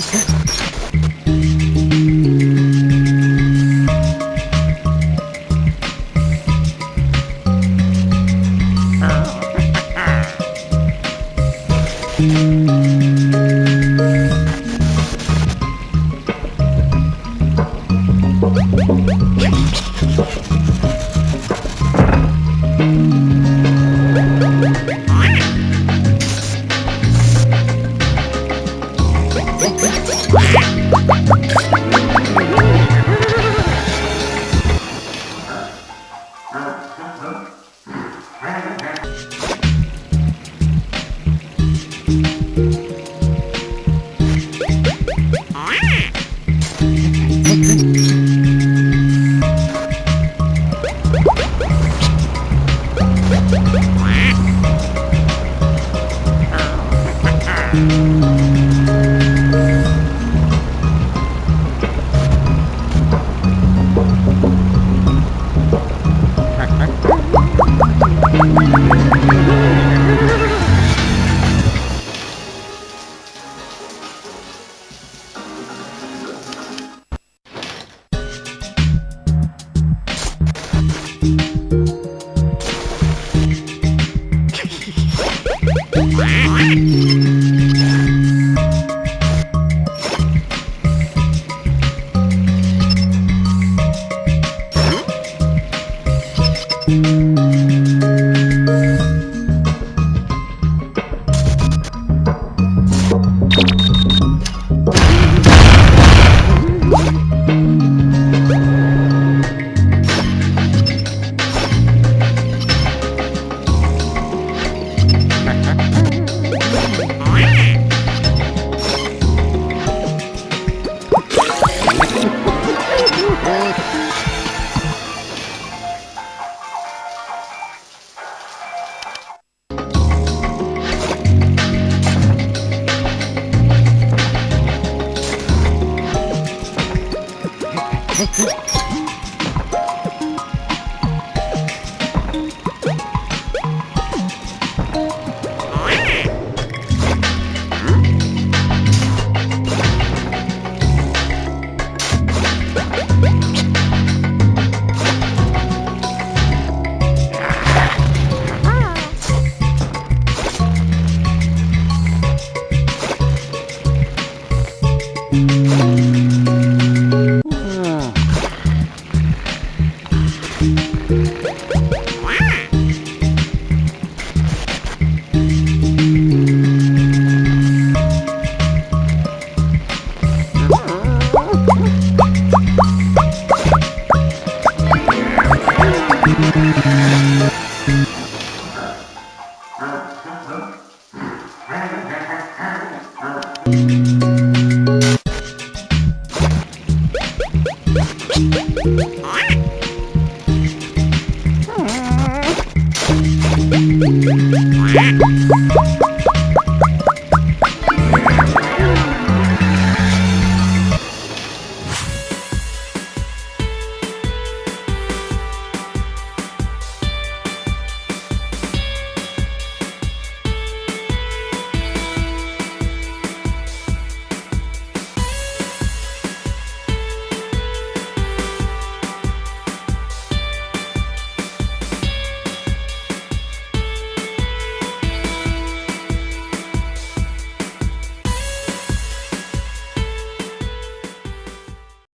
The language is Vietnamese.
Okay. Música Thank you. Wow.